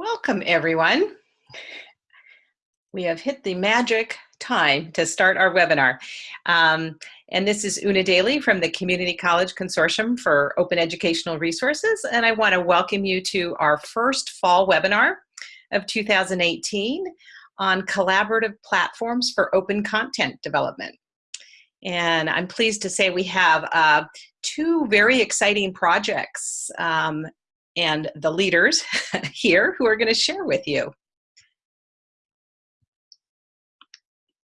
Welcome, everyone. We have hit the magic time to start our webinar. Um, and this is Una Daly from the Community College Consortium for Open Educational Resources. And I want to welcome you to our first fall webinar of 2018 on collaborative platforms for open content development. And I'm pleased to say we have uh, two very exciting projects um, and the leaders here who are going to share with you.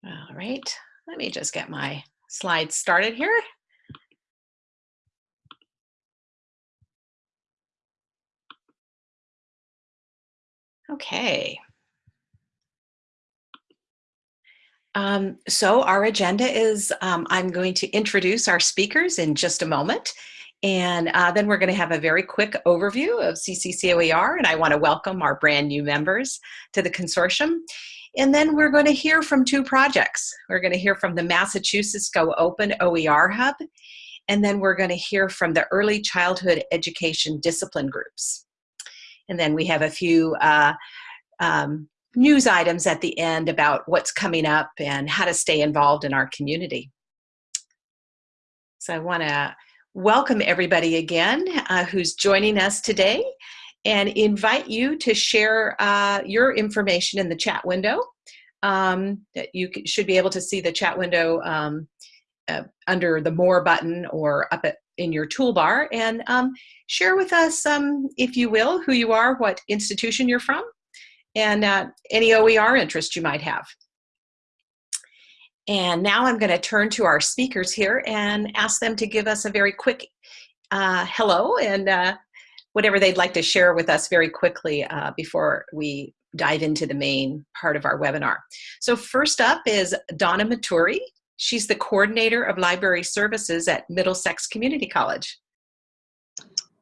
All right, let me just get my slides started here. Okay. Um, so our agenda is um, I'm going to introduce our speakers in just a moment. And uh, then we're going to have a very quick overview of CCCOER, and I want to welcome our brand new members to the consortium. And then we're going to hear from two projects. We're going to hear from the Massachusetts Go Open OER Hub, and then we're going to hear from the Early Childhood Education Discipline Groups. And then we have a few uh, um, news items at the end about what's coming up and how to stay involved in our community. So I want to welcome everybody again uh, who's joining us today and invite you to share uh, your information in the chat window. Um, you should be able to see the chat window um, uh, under the more button or up at, in your toolbar and um, share with us, um, if you will, who you are, what institution you're from, and uh, any OER interest you might have. And now I'm going to turn to our speakers here and ask them to give us a very quick uh, hello and uh, whatever they'd like to share with us very quickly uh, before we dive into the main part of our webinar. So first up is Donna Maturi. She's the coordinator of library services at Middlesex Community College.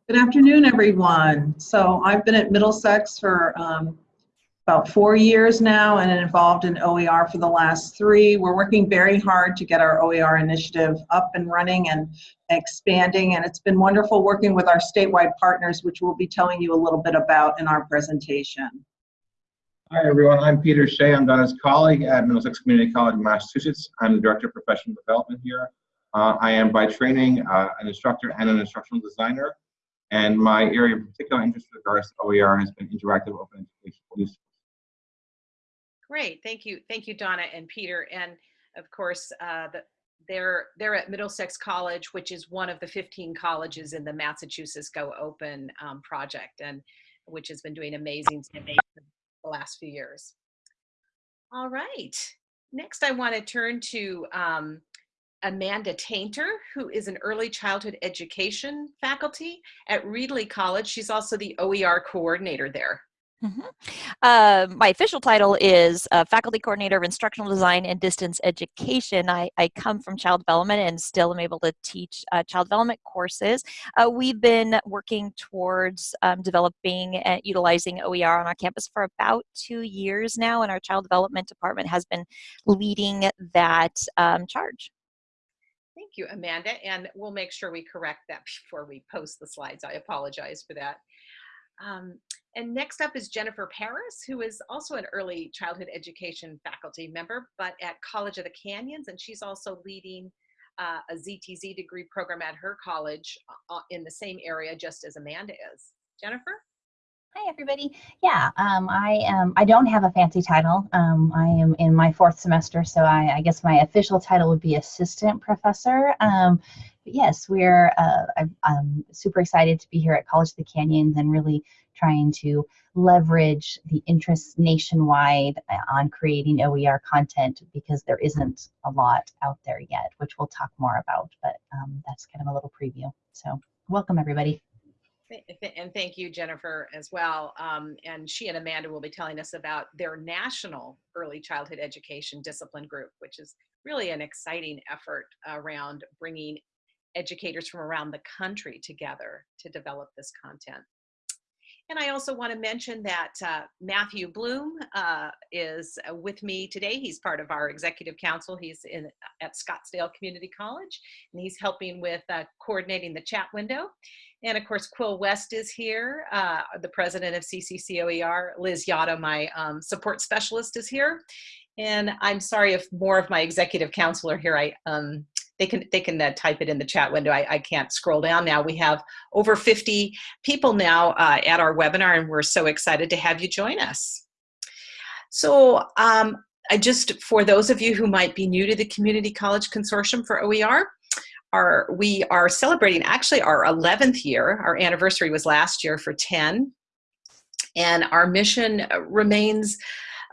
Good afternoon, everyone. So I've been at Middlesex for um, about four years now and involved in OER for the last three. We're working very hard to get our OER initiative up and running and expanding, and it's been wonderful working with our statewide partners, which we'll be telling you a little bit about in our presentation. Hi everyone, I'm Peter Shea. I'm Donna's colleague at Middlesex Community College in Massachusetts. I'm the Director of Professional Development here. Uh, I am by training uh, an instructor and an instructional designer, and my area of particular interest with regards to OER has been interactive open education Great, thank you, thank you, Donna and Peter, and of course, uh, the, they're they're at Middlesex College, which is one of the 15 colleges in the Massachusetts Go Open um, project, and which has been doing amazing the last few years. All right, next I want to turn to um, Amanda Tainter, who is an early childhood education faculty at Reedley College. She's also the OER coordinator there. Mm -hmm. uh, my official title is uh, Faculty Coordinator of Instructional Design and Distance Education. I, I, come from child development and still am able to teach uh, child development courses. Uh, we've been working towards um, developing and utilizing OER on our campus for about two years now, and our child development department has been leading that um, charge. Thank you, Amanda, and we'll make sure we correct that before we post the slides. I apologize for that. Um, and next up is Jennifer Paris, who is also an early childhood education faculty member, but at College of the Canyons, and she's also leading uh, a ZTC degree program at her college uh, in the same area just as Amanda is. Jennifer? Hi everybody. Yeah, um, I am. I don't have a fancy title. Um, I am in my fourth semester, so I, I, guess my official title would be assistant professor. Um, but yes, we're. Uh, I'm super excited to be here at College of the Canyons and really trying to leverage the interest nationwide uh, on creating OER content because there isn't a lot out there yet, which we'll talk more about. But um, that's kind of a little preview. So welcome everybody. And thank you, Jennifer, as well. Um, and she and Amanda will be telling us about their national early childhood education discipline group, which is really an exciting effort around bringing educators from around the country together to develop this content. And I also want to mention that uh, Matthew Bloom uh, is uh, with me today. He's part of our executive council. He's in at Scottsdale Community College, and he's helping with uh, coordinating the chat window. And of course, Quill West is here, uh, the president of CCCOER. Liz Yata, my um, support specialist, is here. And I'm sorry if more of my executive council are here. I um, they can they can uh, type it in the chat window. I, I, can't scroll down now. We have over 50 people now uh, at our webinar, and we're so excited to have you join us. So um, I just for those of you who might be new to the Community College Consortium for OER, our, we are celebrating actually our 11th year. Our anniversary was last year for 10. And our mission remains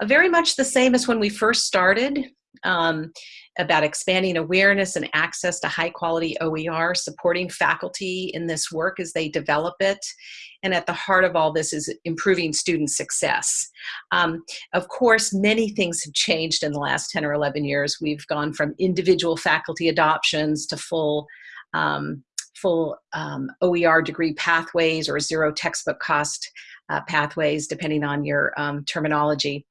very much the same as when we first started um, about expanding awareness and access to high quality OER, supporting faculty in this work as they develop it. And at the heart of all this is improving student success. Um, of course, many things have changed in the last 10 or 11 years. We've gone from individual faculty adoptions to full um, full um, OER degree pathways or zero textbook cost uh, pathways, depending on your um, terminology.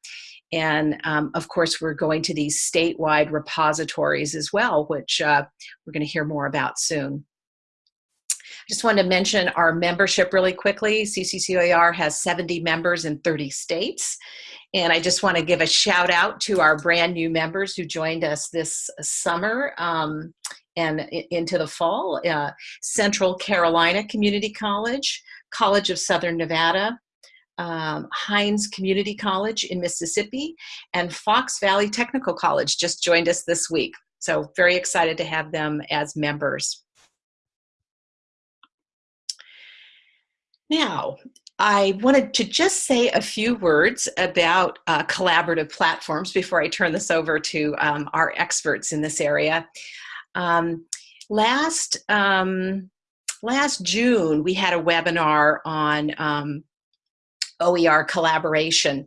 And um, of course, we're going to these statewide repositories as well, which uh, we're going to hear more about soon. I just wanted to mention our membership really quickly. CCCOER has 70 members in 30 states. And I just want to give a shout out to our brand new members who joined us this summer um, and into the fall. Uh, Central Carolina Community College, College of Southern Nevada, um, Community College in Mississippi, and Fox Valley Technical College just joined us this week. So very excited to have them as members. Now, I wanted to just say a few words about uh, collaborative platforms before I turn this over to um, our experts in this area. Um, last, um, last June, we had a webinar on um, OER collaboration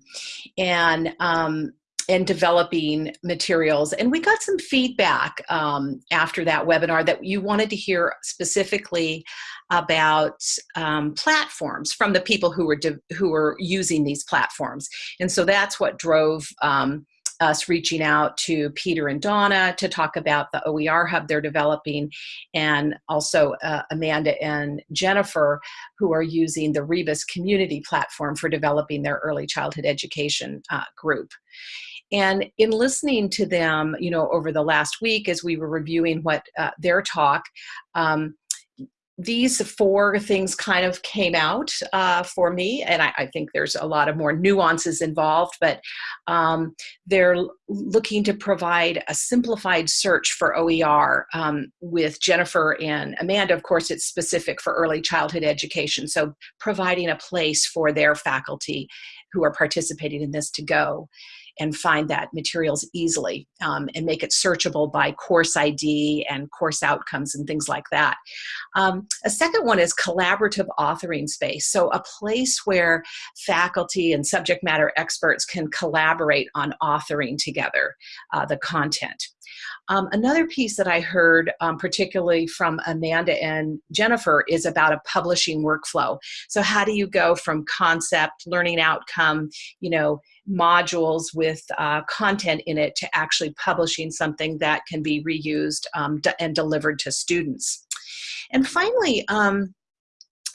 and um, and developing materials. And we got some feedback um, after that webinar that you wanted to hear specifically about um, platforms from the people who were who were using these platforms. And so that's what drove um, us reaching out to Peter and Donna to talk about the OER hub they're developing, and also uh, Amanda and Jennifer, who are using the Rebus community platform for developing their early childhood education uh, group. And in listening to them, you know, over the last week as we were reviewing what uh, their talk, um, these four things kind of came out uh, for me, and I, I, think there's a lot of more nuances involved, but um, they're looking to provide a simplified search for OER um, with Jennifer and Amanda. Of course, it's specific for early childhood education, so providing a place for their faculty who are participating in this to go and find that materials easily um, and make it searchable by course ID and course outcomes and things like that. Um, a second one is collaborative authoring space. So a place where faculty and subject matter experts can collaborate on authoring together uh, the content. Um, another piece that I heard, um, particularly from Amanda and Jennifer, is about a publishing workflow. So how do you go from concept, learning outcome, you know, modules with uh, content in it to actually publishing something that can be reused um, and delivered to students. And finally, um,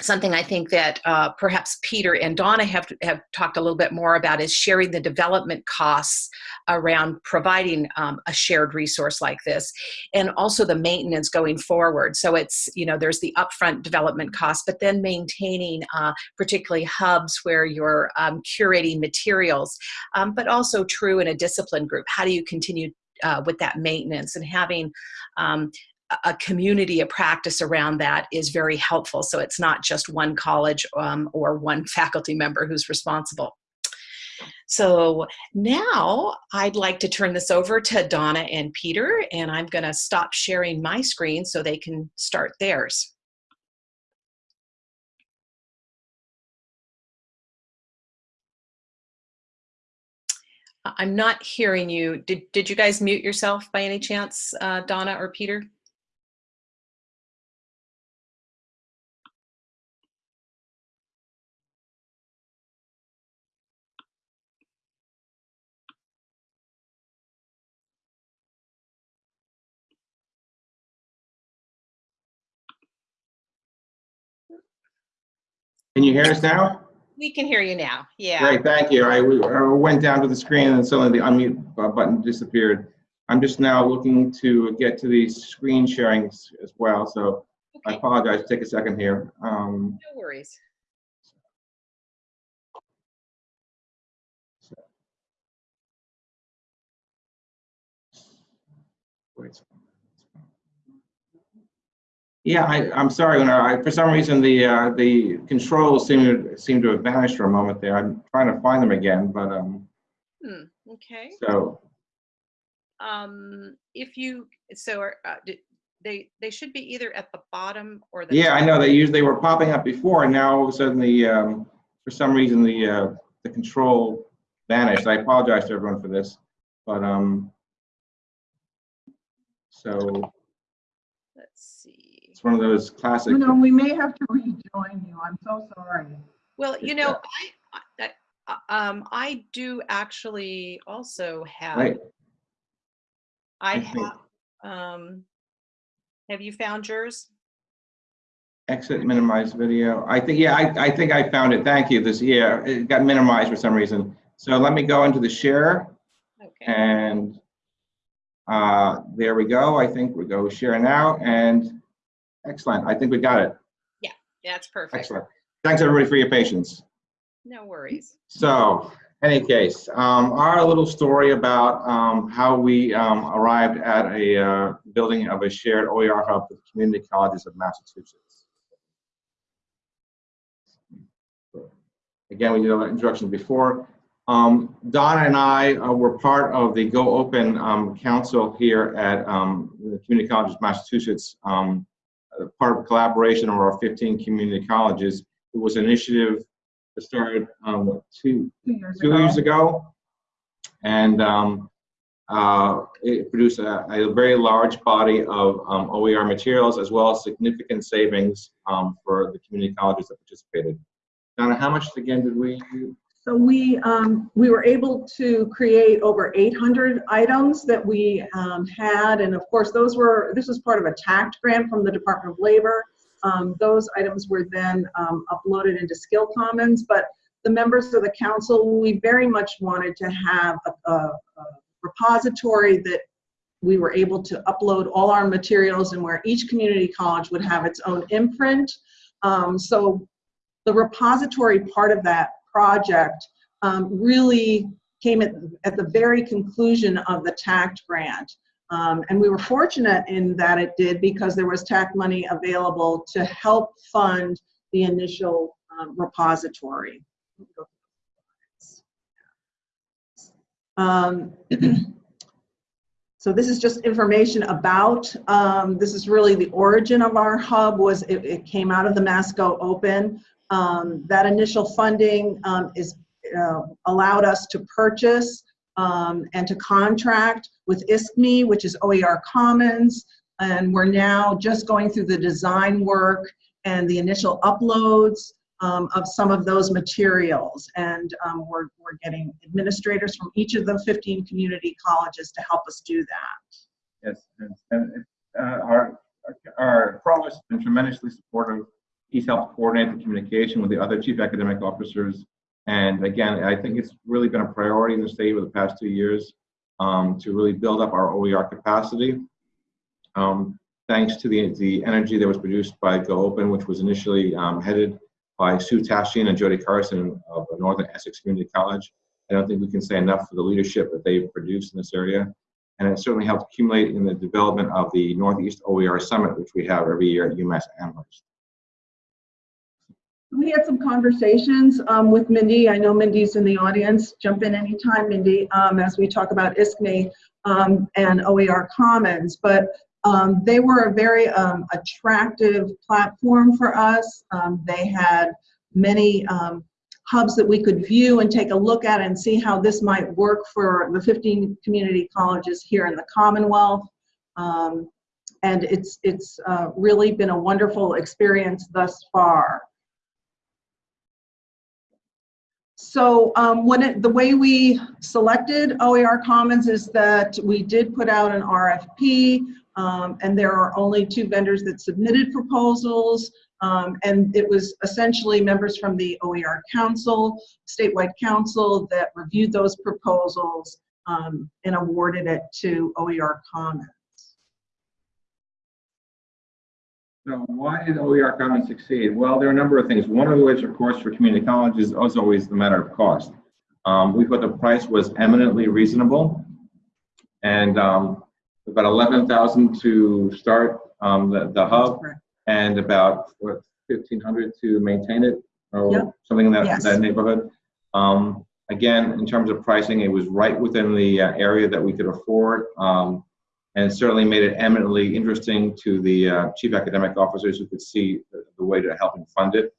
something I think that uh, perhaps Peter and Donna have, have talked a little bit more about is sharing the development costs around providing um, a shared resource like this and also the maintenance going forward. So it's, you know, there's the upfront development cost, but then maintaining uh, particularly hubs where you're um, curating materials, um, but also true in a discipline group. How do you continue uh, with that maintenance and having um, a community, a practice around that is very helpful. So it's not just one college um, or one faculty member who's responsible. So now I'd like to turn this over to Donna and Peter, and I'm going to stop sharing my screen so they can start theirs. I'm not hearing you. Did, did you guys mute yourself by any chance, uh, Donna or Peter? Can you hear us now? We can hear you now. Yeah. Great, thank you. I went down to the screen and suddenly the unmute button disappeared. I'm just now looking to get to the screen sharing as well, so I apologize. Take a second here. Um, No worries. wait. Yeah, I, I'm sorry, I, for some reason, the, uh, the controls seem to, seem to have vanished for a moment there. I'm trying to find them again, but, um, Hmm. Okay. so, Um, if you so are uh, they they should be either at the bottom or the yeah, I know they usually were popping up before, and now all of a sudden the, um, for some reason, the, uh, the control vanished. I apologize to everyone for this, but, um, so Let's see. It's one of those classic. You know, we may have to rejoin you. I'm so sorry. Well, you know, I, I uh, um I do actually also have Right. I I have um have you found yours? Exit minimize video. I think, yeah, I, I think I found it. Thank you. This, yeah, it got minimized for some reason. So let me go into the share Okay. and uh, there we go. I think we go share now and excellent. I think we got it. Yeah, that's perfect. Excellent. Thanks everybody for your patience. No worries. So, any case, um, our little story about um, how we um, arrived at a uh, building of a shared OER hub for the community colleges of Massachusetts. Again, we did an introduction before. Um, Donna and I uh, were part of the Go Open um, Council here at um, the Community Colleges of Massachusetts, um, part of collaboration of our 15 community colleges. It was an initiative that started um, what, two, Two years two ago. years ago. And um, uh, it produced a, a very large body of um, OER materials as well as significant savings um, for the community colleges that participated. Donna, how much again did we? So we, um, we were able to create over 800 items that we um, had, and of course, those were, this was part of a TAACCCT grant from the Department of Labor. Um, Those items were then um, uploaded into Skill Commons, but the members of the council, we very much wanted to have a, a a repository that we were able to upload all our materials and where each community college would have its own imprint. Um, So the repository part of that project um, really came at, at the very conclusion of the TAACCCT grant. Um, and we were fortunate in that it did because there was TAACCCT money available to help fund the initial um, repository. Um, so this is just information about, um, this is really the origin of our hub was it, it came out of the Mass Go Open. Um, that initial funding um, is uh, allowed us to purchase um, and to contract with ISKME, which is OER Commons, and we're now just going through the design work and the initial uploads um, of some of those materials. And um, we're, we're getting administrators from each of the 15 community colleges to help us do that. Yes, and, and uh, our, our provost has been tremendously supportive. He's helped coordinate the communication with the other chief academic officers. And again, I think it's really been a priority in the state over the past two years um, to really build up our OER capacity. Um, thanks to the, the energy that was produced by Go Open, which was initially um, headed by Sue Tashian and Jody Carson of Northern Essex Community College. I don't think we can say enough for the leadership that they've produced in this area. And it certainly helped accumulate in the development of the Northeast OER Summit, which we have every year at UMass Amherst. We had some conversations um, with Mindy. I know Mindy's in the audience. Jump in anytime, Mindy, um, as we talk about ISKME um, and OER Commons. But um, they were a very um, attractive platform for us. Um, they had many hubs that we could view and take a look at and see how this might work for the 15 community colleges here in the Commonwealth. And it's, it's uh, really been a wonderful experience thus far. So um, when it, the way we selected OER Commons is that we did put out an RFP, um, and there are only two vendors that submitted proposals. Um, and it was essentially members from the OER Council, statewide council that reviewed those proposals um, and awarded it to OER Commons. So why did OER Commons succeed? Well, there are a number of things. One of which, of course, for community colleges is always the matter of cost. Um, we thought the price was eminently reasonable. And um, about 11,000 to start um, the, the hub and about what 1,500 to maintain it or Yep. something in that, Yes. that neighborhood. Um, again, in terms of pricing, it was right within the uh, area that we could afford. Um, and certainly made it eminently interesting to the uh, chief academic officers who could see the, the way to help him fund it.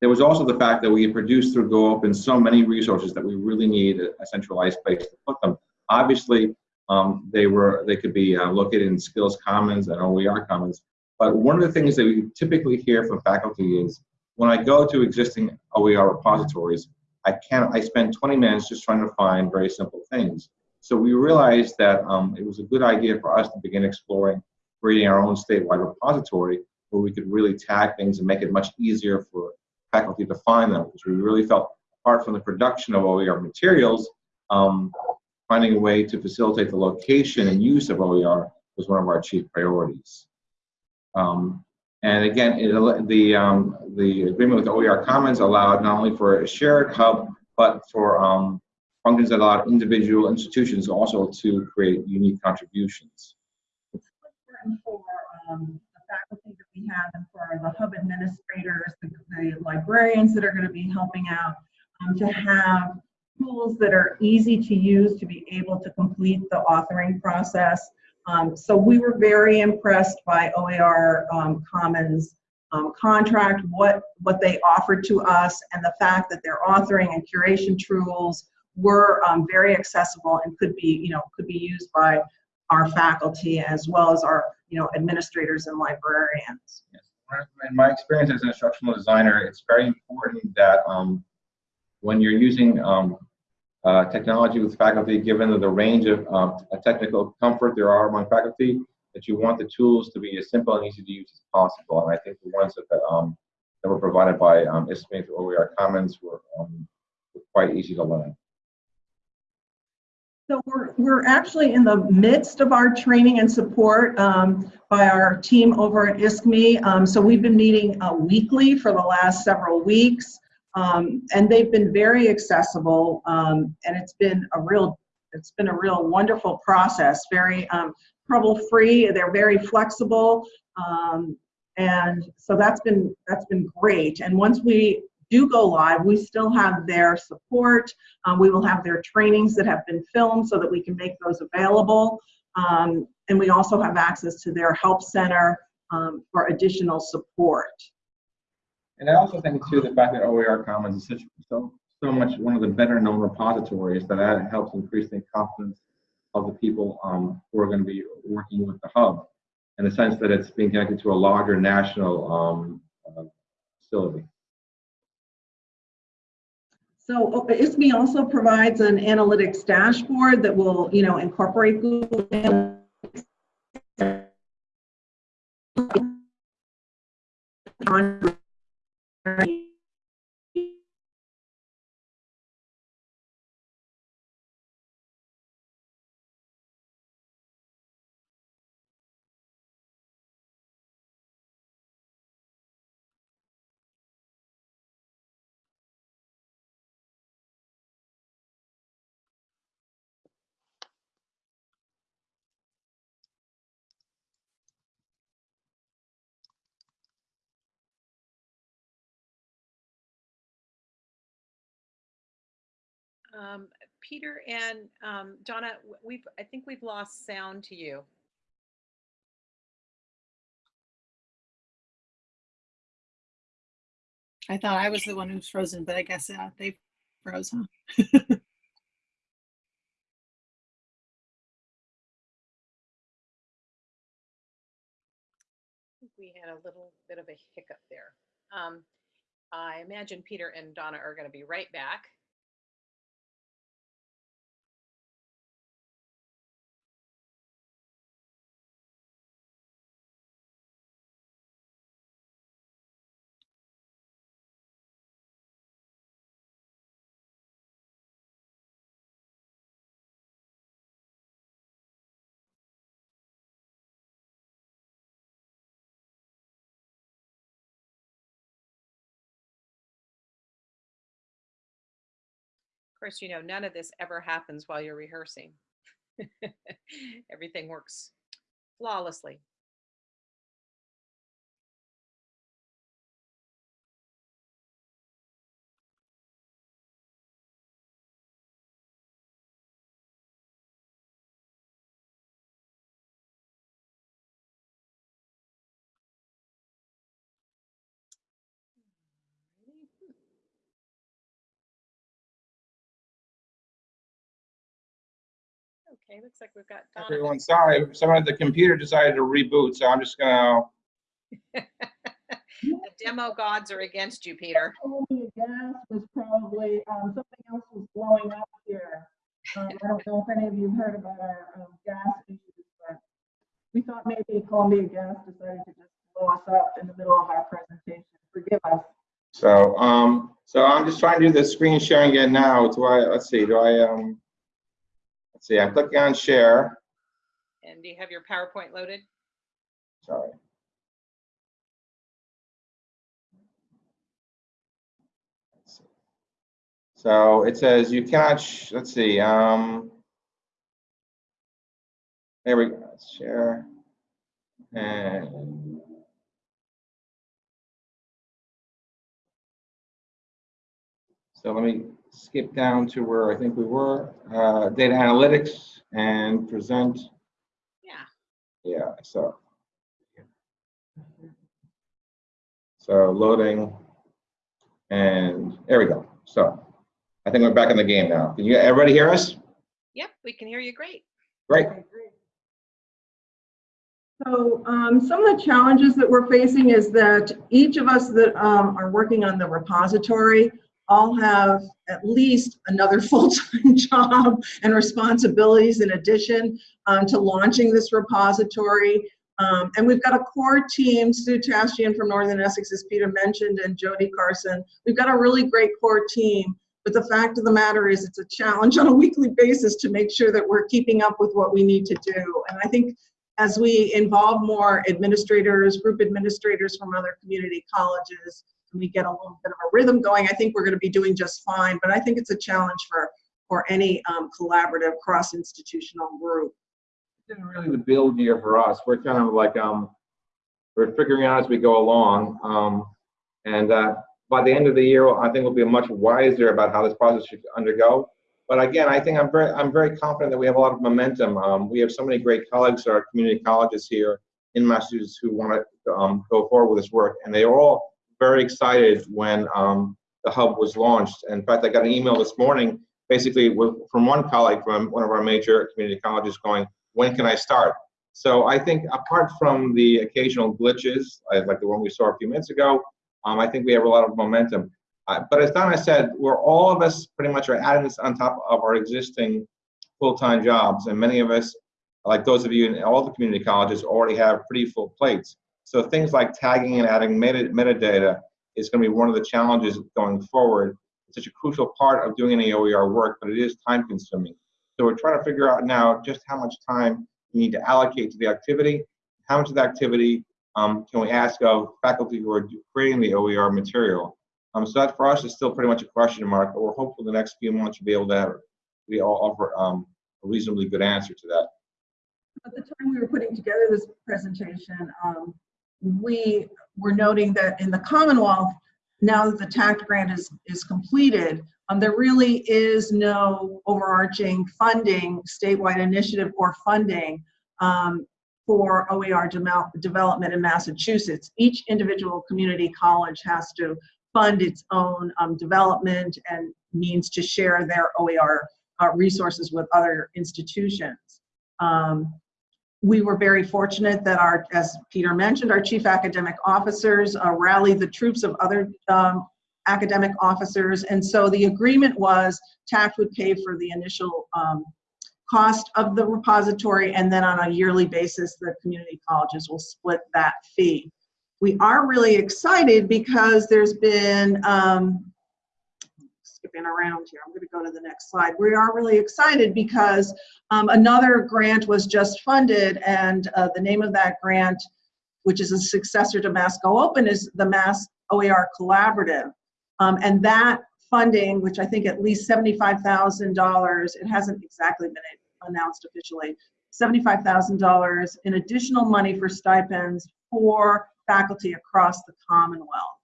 There was also the fact that we had produced through Go Open so many resources that we really need a, a centralized place to put them. Obviously, um, they were they could be uh, located in Skills Commons and OER Commons. But one of the things that we typically hear from faculty is when I go to existing OER repositories, I can't. I spend 20 minutes just trying to find very simple things. So we realized that um, it was a good idea for us to begin exploring creating our own statewide repository where we could really tag things and make it much easier for faculty to find them. Because we really felt, apart from the production of OER materials, um, finding a way to facilitate the location and use of OER was one of our chief priorities. Um, and again, it, the, um, the agreement with OER Commons allowed not only for a shared hub, but for um, functions that allowed individual institutions also to create unique contributions. It's important for um, the faculty that we have and for the hub administrators, the, the librarians that are going to be helping out, um, to have tools that are easy to use to be able to complete the authoring process. Um, so we were very impressed by OER um, Commons um, contract, what, what they offered to us, and the fact that their authoring and curation tools were um, very accessible and could be, you know, could be used by our faculty as well as our, you know, administrators and librarians. In my experience as an instructional designer, it's very important that um, when you're using um, uh, technology with faculty, given the range of um, technical comfort there are among faculty, that you want the tools to be as simple and easy to use as possible. And I think the ones that, um, that were provided by um, ISKME through OER Commons were, um, were quite easy to learn. So we're, we're actually in the midst of our training and support um, by our team over at ISKME. Um, so we've been meeting uh, weekly for the last several weeks. Um, and they've been very accessible um, and it's been a real it's been a real wonderful process very um, trouble free they're very flexible um, and so that's been that's been great and once we do go live we still have their support. Um, we will have their trainings that have been filmed so that we can make those available. Um, and we also have access to their help center um, for additional support. And I also think too, the fact that OER Commons is such, so, so much one of the better known repositories that that helps increase the confidence of the people um, who are going to be working with the hub. In the sense that it's being connected to a larger national um, uh, facility. So ISKME also provides an analytics dashboard that will, you know, incorporate Google Analytics. Um, Peter and um, Donna, we've, I think we've lost sound to you. I thought I was the one who's frozen, but I guess uh, they froze, huh? We had a little bit of a hiccup there. Um, I imagine Peter and Donna are going to be right back. Course, you know, none of this ever happens while you're rehearsing. Everything works flawlessly. Okay, looks like we've got Donovan. Everyone, sorry, someone at the computer decided to reboot, so I'm just gonna, The demo gods are against you, Peter. told gas was probably, um, something else was blowing up here. Um, I don't know if any of you heard about our, um, gas issues, but we thought maybe Columbia Gas decided to just blow us up in the middle of our presentation. Forgive us. so, um, so I'm just trying to do the screen sharing again now. Do I, let's see, do I, um, let's see, I'm clicking on share, And do you have your PowerPoint loaded? sorry. Let's see. So it says you cannot, sh- let's see, um, there we go, let's share. And so let me skip down to where I think we were, uh, data analytics and present. Yeah. Yeah, so. So loading, and there we go. So I think we're back in the game now. Can you, everybody hear us? Yep, we can hear you great. Great. So um, some of the challenges that we're facing is that each of us that um, are working on the repository all have at least another full-time job and responsibilities in addition um, to launching this repository. Um, and we've got a core team, Sue Tashian from Northern Essex, as Peter mentioned, and Jody Carson. We've got a really great core team, but the fact of the matter is it's a challenge on a weekly basis to make sure that we're keeping up with what we need to do. And I think as we involve more administrators, group administrators from other community colleges, we get a little bit of a rhythm going, I think we're going to be doing just fine. But I think it's a challenge for, for any um, collaborative cross-institutional group. This is really the build year for us. We're kind of like, um, we're figuring out as we go along. Um, and, uh, by the end of the year, I think we'll be much wiser about how this process should undergo. But again, I think I'm very, I'm very confident that we have a lot of momentum. Um, we have so many great colleagues at our community colleges here in Massachusetts who want to um, go forward with this work, and they are all very excited when um, the hub was launched. In fact, I got an email this morning, basically with, from one colleague from one of our major community colleges, going, "When can I start?" So I think apart from the occasional glitches, like the one we saw a few minutes ago, um, I think we have a lot of momentum. Uh, but as Donna said, we're all of us pretty much are adding this on top of our existing full-time jobs, and many of us, like those of you in all the community colleges, already have pretty full plates. So things like tagging and adding meta metadata is going to be one of the challenges going forward. It's such a crucial part of doing any OER work, but it is time-consuming. So we're trying to figure out now just how much time we need to allocate to the activity, how much of the activity um, can we ask of faculty who are creating the OER material. Um, so that for us is still pretty much a question mark, but we're hopeful the next few months we'll be able to have, we all offer um, a reasonably good answer to that. At the time we were putting together this presentation, um, we were noting that in the Commonwealth, now that the TAACCCT grant is, is completed, um, there really is no overarching funding, statewide initiative or funding um, for OER demel- development in Massachusetts. Each individual community college has to fund its own um, development and means to share their OER uh, resources with other institutions. Um, we were very fortunate that our, as Peter mentioned, our chief academic officers uh, rallied the troops of other um, academic officers. And so the agreement was TAACCCT would pay for the initial um, cost of the repository, and then on a yearly basis, the community colleges will split that fee. We are really excited because there's been, um, skipping around here, I'm going to go to the next slide. We are really excited because um, another grant was just funded, and uh, the name of that grant, which is a successor to Mass Go Open, is the Mass OER Collaborative. Um, and that funding, which I think at least $75,000, it hasn't exactly been announced officially, $75,000 in additional money for stipends for faculty across the Commonwealth.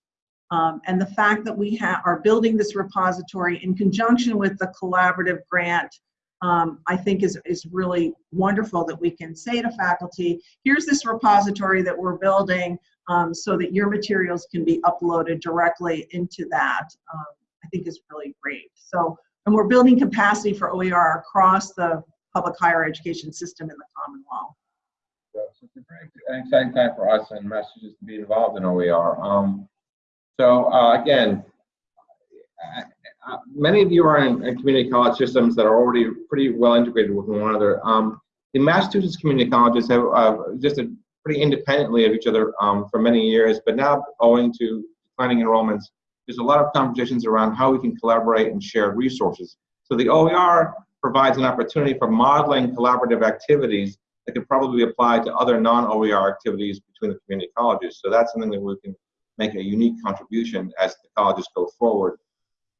Um, and the fact that we are building this repository in conjunction with the collaborative grant, um, I think is, is really wonderful that we can say to faculty, here's this repository that we're building um, so that your materials can be uploaded directly into that. Um, I think is really great. So, and we're building capacity for OER across the public higher education system in the Commonwealth. So it's a very exciting time for us and Massachusetts to be involved in OER. Um, so uh, again, uh, many of you are in, in, community college systems that are already pretty well integrated with one another. Um, the Massachusetts community colleges have uh, existed pretty independently of each other um, for many years, but now owing to declining enrollments, there's a lot of conversations around how we can collaborate and share resources. So the OER provides an opportunity for modeling collaborative activities that could probably be applied to other non-OER activities between the community colleges. So that's something that we can make a unique contribution as the colleges go forward.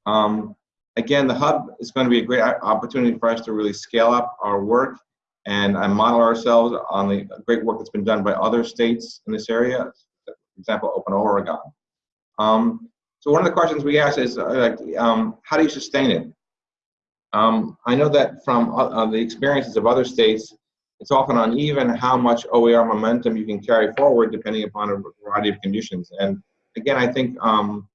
Um, again, the hub is going to be a great opportunity for us to really scale up our work and, and model ourselves on the great work that's been done by other states in this area, for example, Open Oregon. Um, so one of the questions we ask is, uh, um, how do you sustain it? Um, I know that from uh, the experiences of other states, it's often uneven how much OER momentum you can carry forward depending upon a variety of conditions. And again, I think um,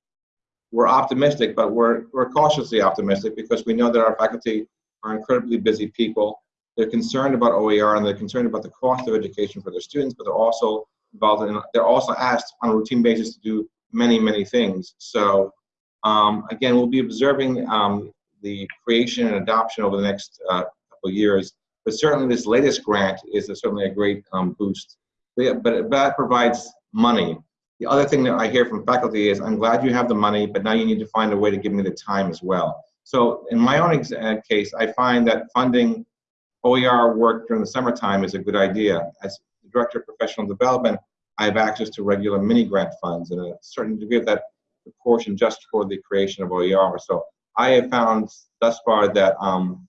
we're optimistic, but we're, we're cautiously optimistic because we know that our faculty are incredibly busy people. They're concerned about OER and they're concerned about the cost of education for their students, but they're also involved in, they're also asked on a routine basis to do many, many things. So um, again, we'll be observing um, the creation and adoption over the next uh, couple years. But certainly this latest grant is a, certainly a great um, boost. But, but that provides money. The other thing that I hear from faculty is, I'm glad you have the money, but now you need to find a way to give me the time as well. So in my own uh, case, I find that funding OER work during the summertime is a good idea. As Director of Professional Development, I have access to regular mini grant funds and a certain degree of that proportion just for the creation of OER. So I have found thus far that um,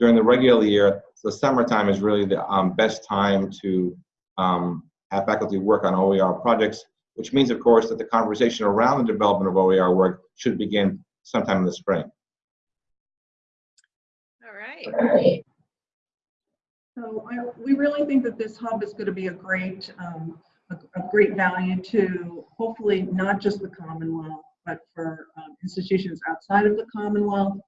during the regular year, the summertime is really the um, best time to um, have faculty work on OER projects, which means, of course, that the conversation around the development of OER work should begin sometime in the spring. All right. So I, we really think that this hub is going to be a great, um, a, a, great value to hopefully not just the Commonwealth, but for um, institutions outside of the Commonwealth.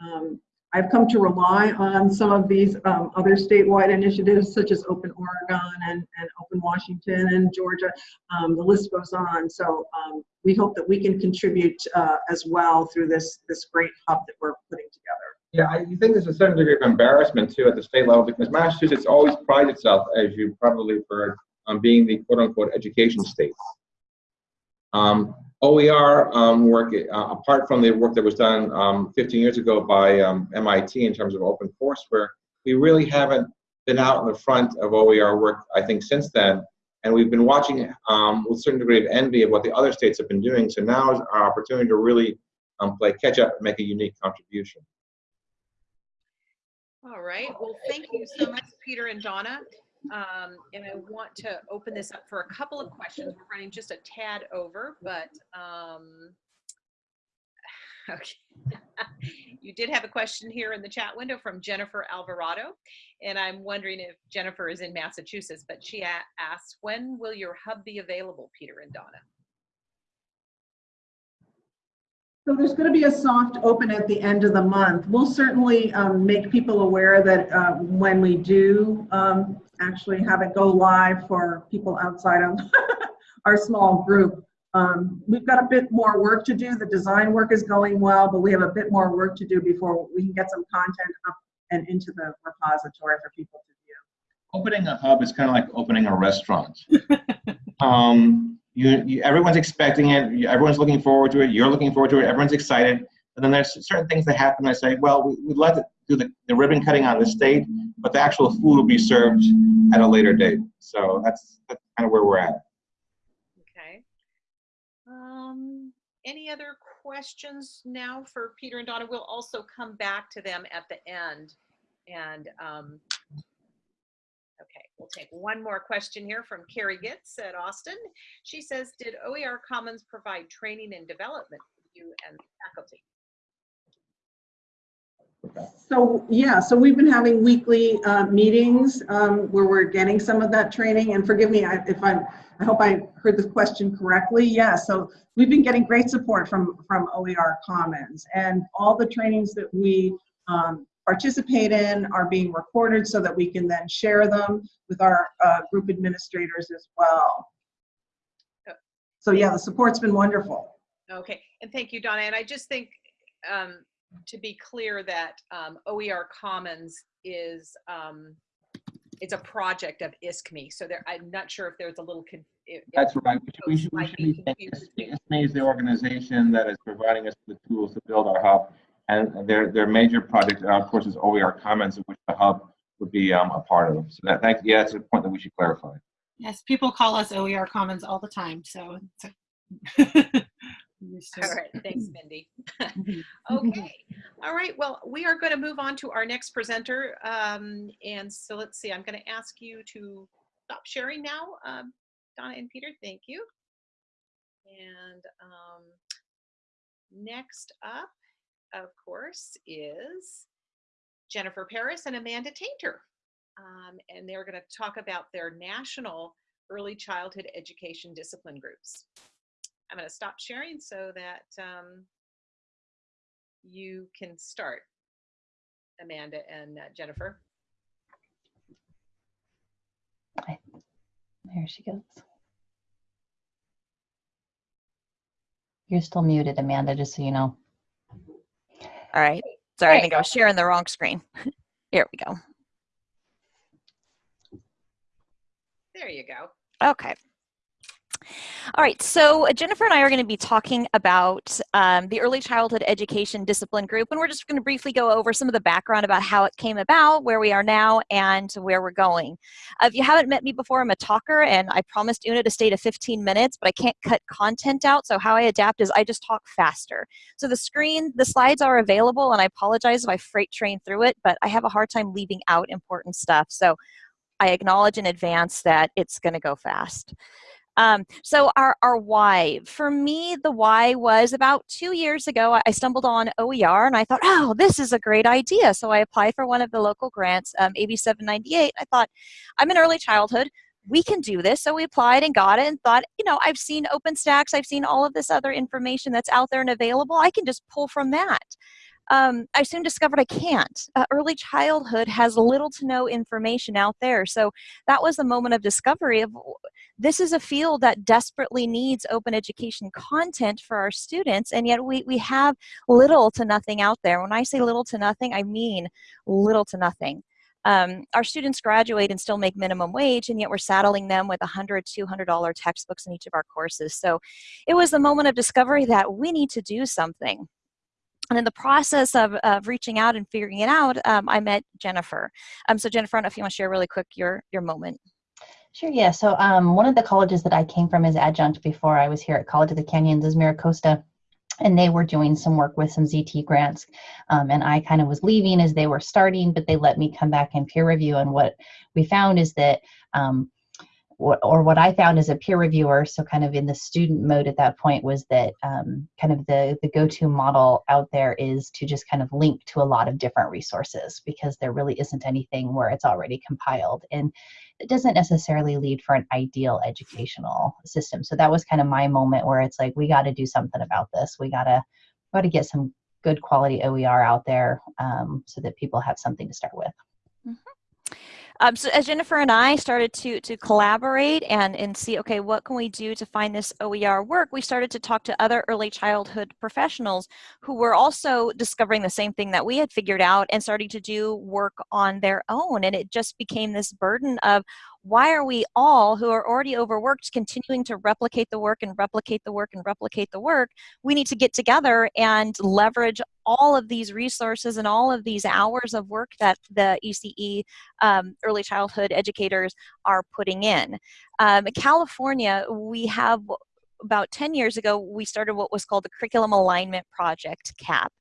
Um, I've come to rely on some of these um, other statewide initiatives, such as Open Oregon and, and Open Washington and Georgia. Um, the list goes on. So um, we hope that we can contribute uh, as well through this, this great hub that we're putting together. Yeah, I think there's a certain degree of embarrassment too at the state level because Massachusetts always prides itself, as you probably heard, on being the quote unquote education state. Um, OER um, work, uh, apart from the work that was done um, 15 years ago by um, MIT in terms of OpenCourseWare, we really haven't been out in the front of OER work, I think, since then. And we've been watching um, with a certain degree of envy of what the other states have been doing. So now is our opportunity to really um, play catch up and make a unique contribution. All right. Well, thank you so much, Peter and Donna. Um, and I want to open this up for a couple of questions. We're running just a tad over, but um, okay. you did have a question here in the chat window from Jennifer Alvarado, and I'm wondering if Jennifer is in Massachusetts, but she asks, when will your hub be available, Peter and Donna? So there's going to be a soft open at the end of the month. We'll certainly um, make people aware that uh, when we do um, actually have it go live for people outside of our small group, um, we've got a bit more work to do. The design work is going well, but we have a bit more work to do before we can get some content up and into the repository for people to view. Opening a hub is kind of like opening a restaurant. um, you, you, everyone's expecting it. Everyone's looking forward to it. You're looking forward to it. Everyone's excited. And then there's certain things that happen. I say, well, we, would like to do the, the ribbon cutting on this date, but the actual food will be served at a later date. So that's, that's kind of where we're at. Okay. Um, any other questions now for Peter and Donna. We'll also come back to them at the end. And, um, okay, we'll take one more question here from Carrie Gitz at Austin. She says, did OER Commons provide training and development for you and faculty? So, yeah, so we've been having weekly uh, meetings um, where we're getting some of that training. And forgive me if I'm, I hope I heard the question correctly. Yeah, so we've been getting great support from, from OER Commons. And all the trainings that we um, participate in are being recorded so that we can then share them with our uh, group administrators as well. So yeah, the support's been wonderful. Okay, and thank you, Donna. And I just think um, to be clear that um, OER Commons is um, it's a project of ISKME. So there, I'm not sure if there's a little. If, if That's right. We should, we might should be be thanking confused. ISKME is the organization that is providing us the tools to build our hub. And their, their major project, uh, of course, is OER Commons, of which the hub would be um, a part of. So that, thank, yeah, that's a point that we should clarify. Yes, people call us OER Commons all the time, so. All right, thanks, Mindy. Mhm. Okay, all right, well, we are going to move on to our next presenter. Um, and so let's see, I'm going to ask you to stop sharing now, um, Donna and Peter, thank you. And um, next up, of course, is Jennifer Paris and Amanda Tainter. Um, and they're going to talk about their national early childhood education discipline groups. I'm going to stop sharing so that um, you can start, Amanda and uh, Jennifer. There she goes. You're still muted, Amanda, just so you know. All right. Sorry, I There you think I was sharing the wrong screen. Here we go. There you go. Okay. All right, so Jennifer and I are going to be talking about um, the early childhood education discipline group, and we're just going to briefly go over some of the background about how it came about, where we are now, and where we're going. Uh, if you haven't met me before, I'm a talker, and I promised Una to stay to 15 minutes, but I can't cut content out, so how I adapt is I just talk faster. So the screen, the slides are available, and I apologize if I freight train through it, but I have a hard time leaving out important stuff, so I acknowledge in advance that it's going to go fast. Um, so our, our why, for me, the why was about two years ago, I- stumbled on OER and I thought, oh, this is a great idea. So I applied for one of the local grants, um, AB 798. I thought, I'm in early childhood. We can do this. So we applied and got it and thought, you know, I've seen OpenStax. I've seen all of this other information that's out there and available. I can just pull from that. Um, I soon discovered I can't. Uh, early childhood has little to no information out there. So that was the moment of discovery of this is a field that desperately needs open education content for our students and yet we, we have little to nothing out there. When i say little to nothing i mean little to nothing. Um, our students graduate and still make minimum wage and yet we're saddling them with $100, 200 dollar textbooks in each of our courses. So it was the moment of discovery that we need to do something. And in the process of, of reaching out and figuring it out um, i met jennifer. Um, so jennifer i don't know if you want to share really quick your your moment Sure, yeah. So um, one of the colleges that I came from as adjunct before I was here at College of the Canyons is MiraCosta. And they were doing some work with some ZTC grants. Um, and I kind of was leaving as they were starting, but they let me come back and peer review. And what we found is that um, or what I found as a peer reviewer, so kind of in the student mode at that point, was that um, kind of the, the go to model out there is to just kind of link to a lot of different resources because there really isn't anything where it's already compiled. And it doesn't necessarily lead for an ideal educational system. So that was kind of my moment where it's like, we got to do something about this. We got to got to get some good quality OER out there um, so that people have something to start with. Um, so as Jennifer and I started to to collaborate and and see, okay, what can we do to find this OER work? We started to talk to other early childhood professionals who were also discovering the same thing that we had figured out and starting to do work on their own. And it just became this burden of why are we all who are already overworked continuing to replicate the work and replicate the work and replicate the work? We need to get together and leverage all of these resources and all of these hours of work that the ECE um, early childhood educators are putting in. Um, California, we have about 10 years ago, we started what was called the Curriculum Alignment Project, CAP.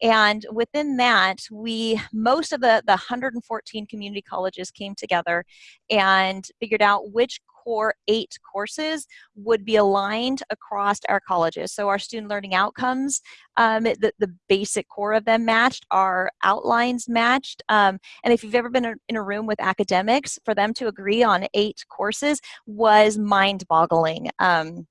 And within that, we, most of the, the 114 community colleges came together and figured out which core eight courses would be aligned across our colleges. So our student learning outcomes, um, the, the basic core of them matched, our outlines matched. Um, and if you've ever been in a room with academics, for them to agree on eight courses was mind boggling. Um,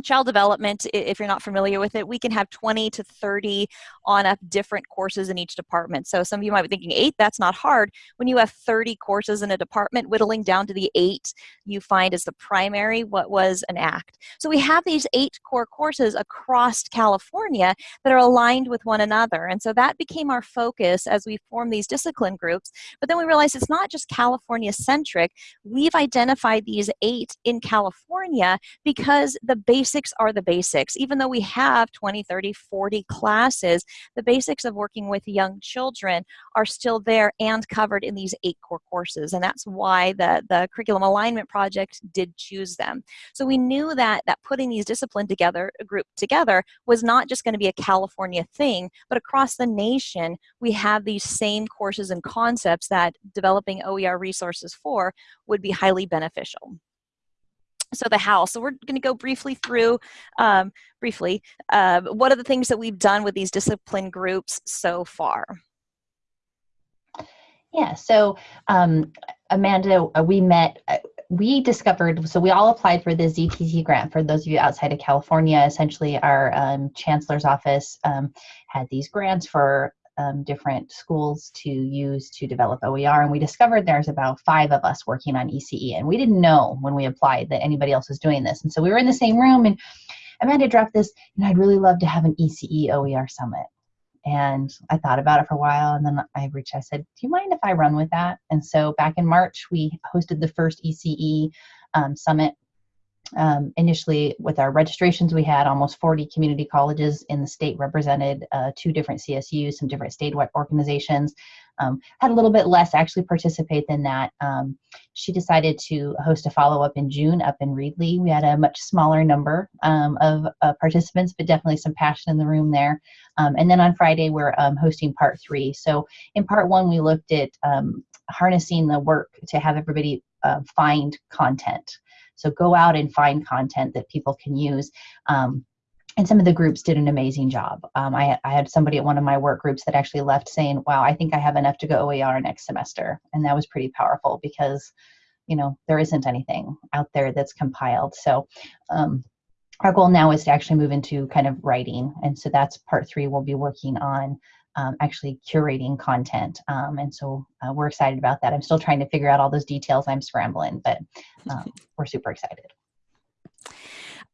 child development if you're not familiar with it we can have 20 to 30 on up different courses in each department. So some of you might be thinking eight? That's not hard. When you have 30 courses in a department whittling down to the eight you find is the primary what was an act. So we have these eight core courses across california that are aligned with one another. And so that became our focus as we form these discipline groups. But then we realized it's not just california centric we've identified these eight in california because the base basics are the basics. Even though we have 20, 30, 40 classes, the basics of working with young children are still there and covered in these eight core courses. And that's why the, the Curriculum Alignment Project did choose them. So we knew that, that putting these discipline together, a group together, was not just going to be a California thing, but across the nation, we have these same courses and concepts that developing OER resources for would be highly beneficial so the how so we're going to go briefly through um, briefly uh, what are the things that we've done with these discipline groups so far? Yeah so um, amanda uh, we met uh, we discovered so we all applied for the ZTC grant for those of you outside of california essentially our um, chancellor's office um, had these grants for um, different schools to use to develop OER. And we discovered there's about five of us working on ECE. And we didn't know when we applied that anybody else was doing this. And so we were in the same room and Amanda dropped this, and I'd really love to have an ECE OER summit. And I thought about it for a while, and then I reached. I said, "Do you mind if I run with that?" And so back in March, we hosted the first ECE um, summit um, initially, with our registrations, we had almost 40 community colleges in the state represented, uh, two different CSUs, some different state organizations. Um, had a little bit less actually participate than that. Um, she decided to host a follow up in June up in Reedley. We had a much smaller number um, of uh, participants, but definitely some passion in the room there. Um, and then on Friday, we're um, hosting part three. So in part one, we looked at harnessing the work to have everybody uh, find content. So go out and find content that people can use. Um, and some of the groups did an amazing job. Um, I, I, had somebody at one of my work groups that actually left saying, wow, I think I have enough to go OER next semester. And that was pretty powerful because, you know, there isn't anything out there that's compiled. So um, our goal now is to actually move into kind of writing. And so that's part three we'll be working on um, actually curating content. Um, and so uh, we're excited about that. I'm still trying to figure out all those details. I'm scrambling, but um, we're super excited.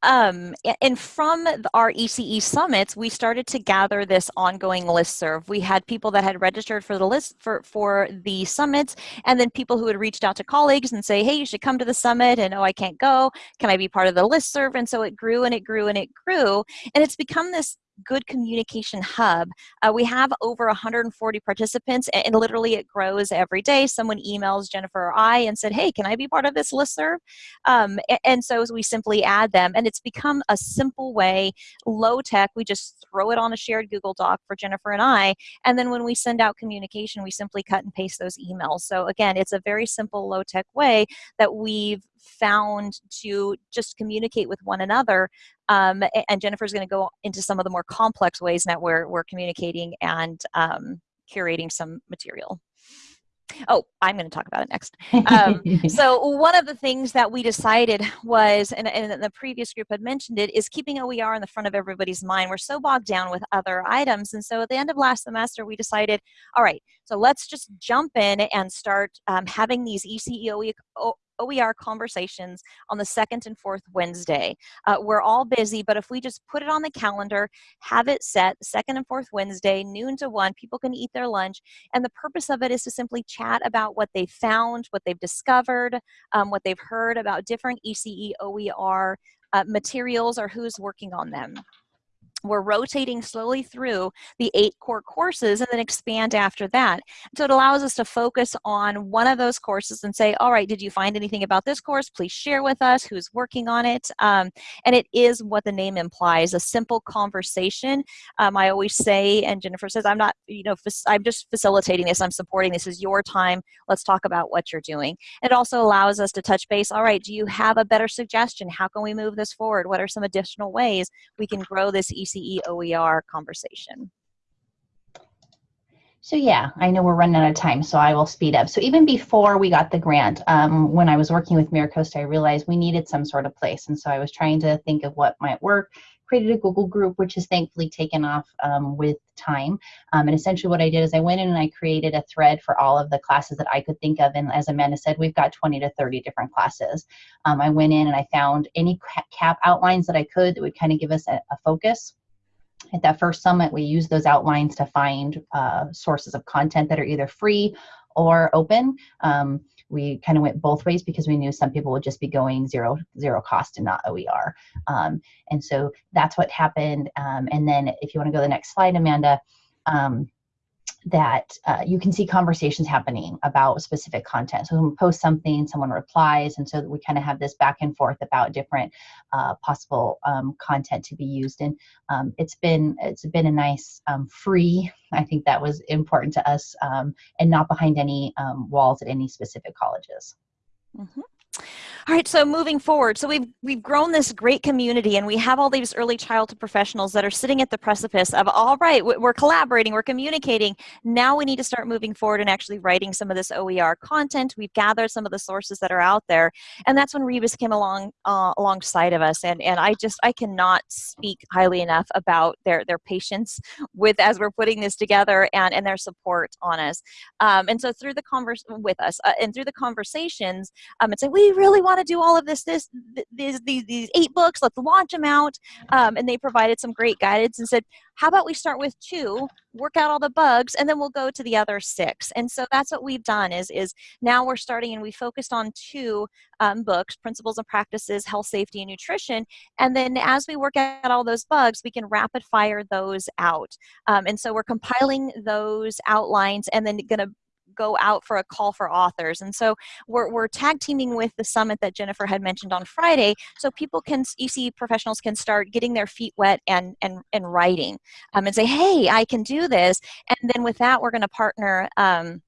Um, and from our ECE summits, we started to gather this ongoing list serve. We had people that had registered for the list for, for the summits, and then people who had reached out to colleagues and say, hey, you should come to the summit, and oh, I can't go. Can I be part of the list serve? And so it grew and it grew and it grew. And it's become this good communication hub. Uh, we have over 140 participants and, and, literally it grows every day. Someone emails Jennifer or I and said, hey, can I be part of this listserv? Um, and, and so we simply add them and it's become a simple way, low tech, we just throw it on a shared Google Doc for Jennifer and I. And then when we send out communication, we simply cut and paste those emails. So again, it's a very simple low tech way that we've found to just communicate with one another. Um, and Jennifer's going to go into some of the more complex ways that we're, we're communicating and um, curating some material. Oh, I'm going to talk about it next. Um, so one of the things that we decided was, and, and, the previous group had mentioned it, is keeping OER in the front of everybody's mind. We're so bogged down with other items. And so at the end of last semester, we decided, all right, so let's just jump in and start um, having these ECE OER conversations on the second and fourth Wednesday. Uh, we're all busy, but if we just put it on the calendar, have it set second and fourth Wednesday, noon to one, people can eat their lunch. And the purpose of it is to simply chat about what they've found, what they've discovered, um, what they've heard about different ECE OER uh, materials or who's working on them. We're rotating slowly through the eight core courses and then expand after that. So it allows us to focus on one of those courses and say, all right, did you find anything about this course? Please share with us who's working on it. Um, and it is what the name implies, a simple conversation. Um, I always say, and Jennifer says, I'm not, you know, I'm just facilitating this, I'm supporting this is your time. Let's talk about what you're doing. It also allows us to touch base. All right, do you have a better suggestion? How can we move this forward? What are some additional ways we can grow this ECE OER conversation. So yeah, I know we're running out of time, so I will speed up. So even before we got the grant, um, when I was working with MiraCosta, I realized we needed some sort of place. And so I was trying to think of what might work, created a Google group, which has thankfully taken off um, with time. Um, and essentially what I did is I went in and I created a thread for all of the classes that I could think of. And as Amanda said, we've got 20 to 30 different classes. Um, I went in and I found any CAP outlines that I could that would kind of give us a, a focus at that first summit, we used those outlines to find uh, sources of content that are either free or open. Um, we kind of went both ways because we knew some people would just be going zero zero cost and not OER. Um, and so that's what happened. Um, and then if you want to go to the next slide, Amanda, um, that uh, you can see conversations happening about specific content. So we post something, someone replies, and so we kind of have this back and forth about different uh, possible um, content to be used. And um, it's been it's been a nice um, free. I think that was important to us, um, and not behind any um, walls at any specific colleges. Mm -hmm. All right, so moving forward, so we've we've grown this great community, and we have all these early childhood professionals that are sitting at the precipice of all right, we're collaborating, we're communicating. Now we need to start moving forward and actually writing some of this OER content. We've gathered some of the sources that are out there, and that's when Rebus came along uh, alongside of us. And and I just I cannot speak highly enough about their their patience with as we're putting this together and and their support on us. Um, and so through the converse with us uh, and through the conversations, um, it's like we really want to do all of this, this, these, these, these eight books, let's launch them out. Um, and they provided some great guidance and said, how about we start with two, work out all the bugs, and then we'll go to the other six. And so that's what we've done is, is now we're starting and we focused on two um, books, Principles and Practices, Health, Safety, and Nutrition. And then as we work out all those bugs, we can rapid fire those out. Um, and so we're compiling those outlines and then going to go out for a call for authors. And so we're, we're tag teaming with the summit that Jennifer had mentioned on Friday so people can, EC professionals can start getting their feet wet and, and, and writing um, and say, hey, I can do this. And then with that, we're going to partner um,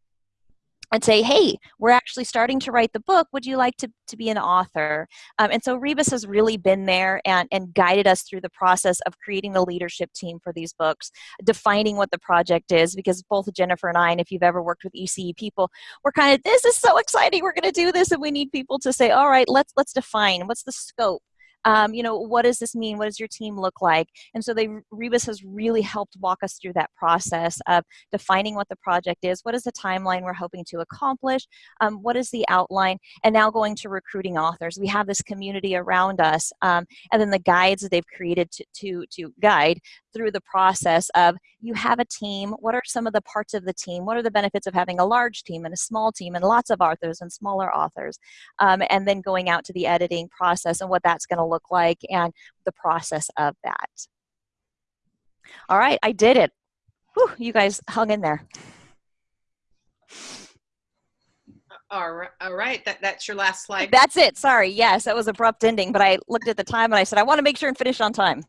and say, hey, we're actually starting to write the book. Would you like to, to be an author? Um, and so Rebus has really been there and, and guided us through the process of creating the leadership team for these books, defining what the project is, because both Jennifer and I, and if you've ever worked with ECE people, we're kind of, this is so exciting, we're gonna do this, and we need people to say, all right, let's, let's define, what's the scope? Um, you know, what does this mean? What does your team look like? And so they, Rebus has really helped walk us through that process of defining what the project is, what is the timeline we're hoping to accomplish, um, what is the outline, and now going to recruiting authors. We have this community around us, um, and then the guides that they've created to, to, to guide through the process of you have a team, what are some of the parts of the team, what are the benefits of having a large team and a small team and lots of authors and smaller authors, um, and then going out to the editing process and what that's going to look like and the process of that. All right, I did it. Whew, you guys hung in there. All right, all right. That, that's your last slide. That's it. Sorry. Yes, that was abrupt ending, but I looked at the time and I said, I want to make sure and finish on time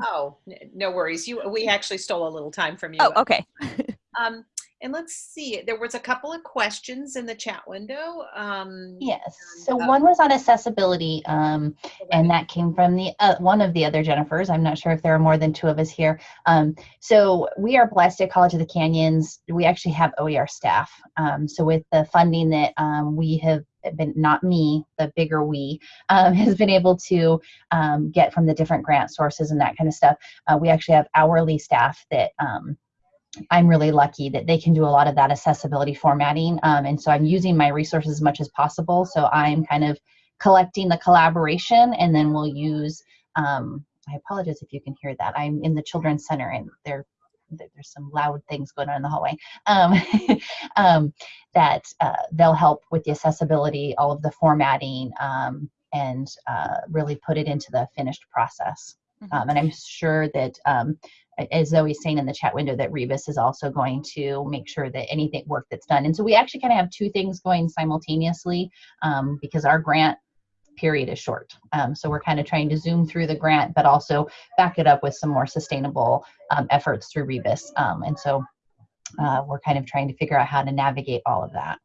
oh, no worries. You, we actually stole a little time from you. Oh, okay. um, and let's see, there was a couple of questions in the chat window. Um, yes. So uh, one was on accessibility, um, and that came from the uh, one of the other Jennifers. I'm not sure if there are more than two of us here. Um, so we are blessed at College of the Canyons. We actually have OER staff. Um, so with the funding that um, we have been not me, the bigger we, um, has been able to um, get from the different grant sources and that kind of stuff. Uh, we actually have hourly staff that um, I'm really lucky that they can do a lot of that accessibility formatting. Um, and so I'm using my resources as much as possible. So I'm kind of collecting the collaboration and then we'll use, um, I apologize if you can hear that. I'm in the Children's Center and they're there's some loud things going on in the hallway um, um, that uh, they'll help with the accessibility, all of the formatting, um, and uh, really put it into the finished process. Mhm. Um, and I'm sure that, um, as Zoe's saying in the chat window, that Rebus is also going to make sure that anything work that's done. And so we actually kind of have two things going simultaneously um, because our grant period is short. Um, so we're kind of trying to zoom through the grant, but also back it up with some more sustainable um, efforts through Rebus. Um, and so uh, we're kind of trying to figure out how to navigate all of that.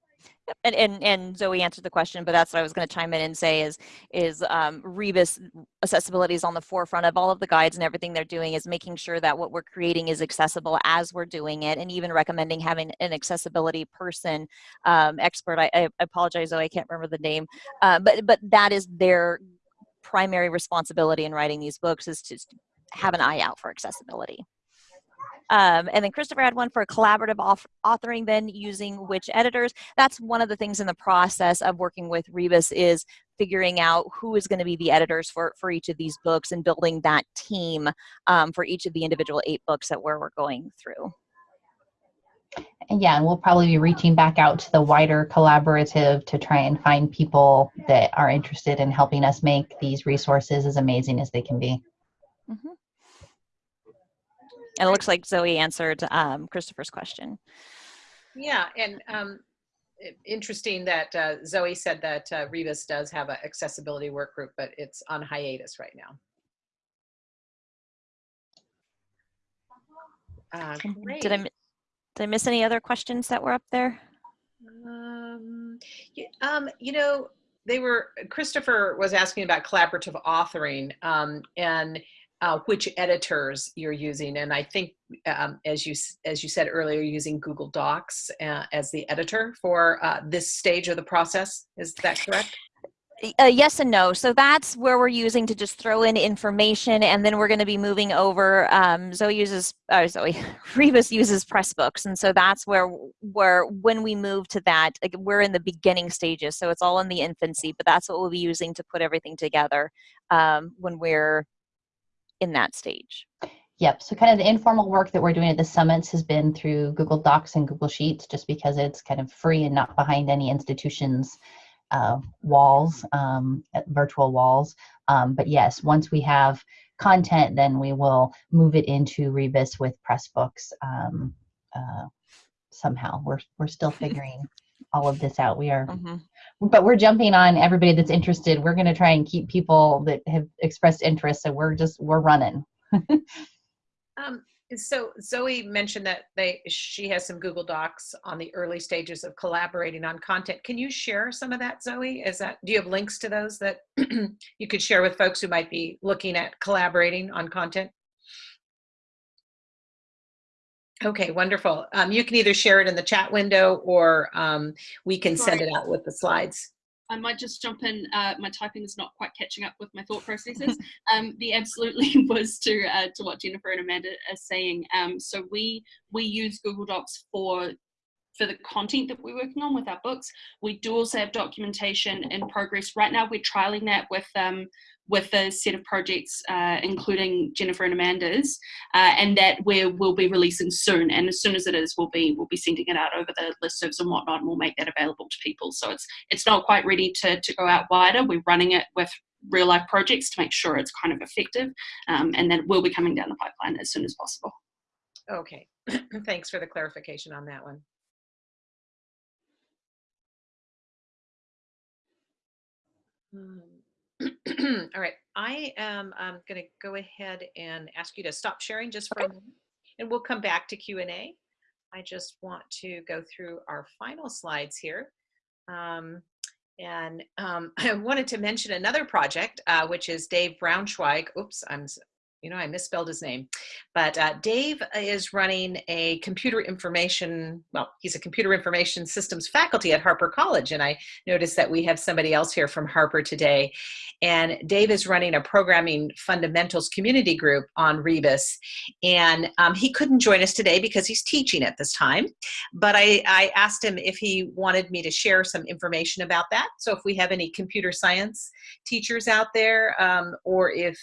And, and and Zoe answered the question, but that's what I was going to chime in and say is is um, Rebus accessibility is on the forefront of all of the guides and everything they're doing is making sure that what we're creating is accessible as we're doing it, and even recommending having an accessibility person um, expert. I, I apologize, Zoe, I can't remember the name, uh, but but that is their primary responsibility in writing these books is to have an eye out for accessibility. Um, and then Christopher had one for collaborative authoring, then using which editors. That's one of the things in the process of working with Rebus is figuring out who is going to be the editors for, for each of these books and building that team um, for each of the individual eight books that we're, we're going through. And yeah, and we'll probably be reaching back out to the wider collaborative to try and find people that are interested in helping us make these resources as amazing as they can be. And it looks like Zoe answered um, Christopher's question. Yeah, and um, interesting that uh, Zoe said that uh, Rebus does have an accessibility work group, but it's on hiatus right now. Uh, Did I, did I miss any other questions that were up there? Um, y- um, you know, they were, Christopher was asking about collaborative authoring um, and uh, which editors you're using. And I think, um, as you as you said earlier, using Google Docs uh, as the editor for uh, this stage of the process. Is that correct? Uh, yes and no. So that's where we're using to just throw in information, and then we're going to be moving over. Um, Zoe uses, uh, Zoe, Rebus uses Pressbooks, and so that's where where when we move to that, like, we're in the beginning stages. So it's all in the infancy, but that's what we'll be using to put everything together um, when we're in that stage. Yep. So kind of the informal work that we're doing at the summits has been through Google Docs and Google Sheets, just because it's kind of free and not behind any institution's uh, walls, um, uh, virtual walls. Um, but yes, once we have content, then we will move it into Rebus with Pressbooks um, uh, somehow. We're we're still figuring all of this out. We are Mhm. but we're jumping on everybody that's interested. We're going to try and keep people that have expressed interest. So we're just we're running. Um, so Zoe mentioned that they she has some Google Docs on the early stages of collaborating on content. Can you share some of that, Zoe? Is that do you have links to those that you could share with folks who might be looking at collaborating on content? Okay, wonderful. Um, you can either share it in the chat window or um, we can send it out with the slides. I might just jump in. Uh, my typing is not quite catching up with my thought processes. um, the absolutely was to uh, to what Jennifer and Amanda are saying. Um, so we we use Google Docs for for the content that we're working on with our books. We do also have documentation in progress right now. We're trialing that with um, with a set of projects, uh, including Jennifer and Amanda's, uh, and that we will be releasing soon. And as soon as it is, we'll be we'll be sending it out over the listservs and whatnot, and we'll make that available to people. So it's it's not quite ready to to go out wider. We're running it with real life projects to make sure it's kind of effective, um, and then we'll be coming down the pipeline as soon as possible. Okay, thanks for the clarification on that one. Um, All right, I am I'm going to go ahead and ask you to stop sharing just for a moment, and we'll come back to Q&A. I just want to go through our final slides here. Um, and um, I wanted to mention another project, uh, which is Dave Braunschweig. Oops, I'm, you know, I misspelled his name. But uh, Dave is running a computer information, well, he's a computer information systems faculty at Harper College. And I noticed that we have somebody else here from Harper today. And Dave is running a programming fundamentals community group on Rebus. And um, he couldn't join us today because he's teaching at this time. But I, I asked him if he wanted me to share some information about that. So if we have any computer science teachers out there, um, or if